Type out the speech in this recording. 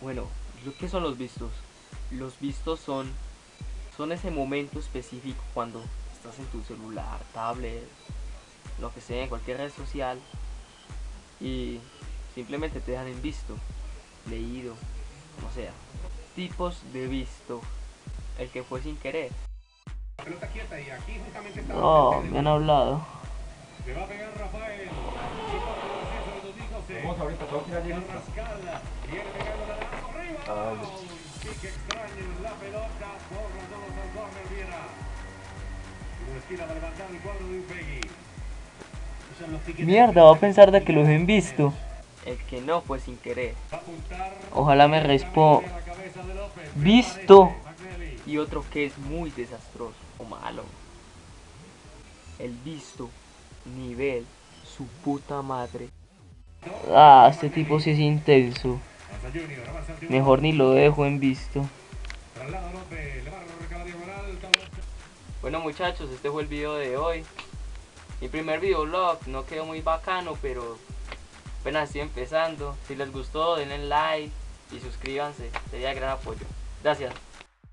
Bueno, ¿qué son los vistos? Los vistos son, son ese momento específico cuando estás en tu celular, tablet, lo que sea, en cualquier red social y simplemente te dejan en visto, leído, como sea. Tipos de visto. El que fue sin querer. No, me han hablado. Se va a pegar Rafael. Vamos ahorita, tengo que ir Mierda, va a pensar de que los he visto. El que no fue sin querer. Ojalá me respo. Visto. Y otro que es muy desastroso o malo. El visto, nivel, su puta madre. Ah, este tipo sí es intenso. Mejor ni lo dejo en visto. Bueno muchachos, este fue el video de hoy. Mi primer videoblog no quedó muy bacano, pero apenas estoy empezando. Si les gustó, denle like y suscríbanse. Sería de gran apoyo. Gracias.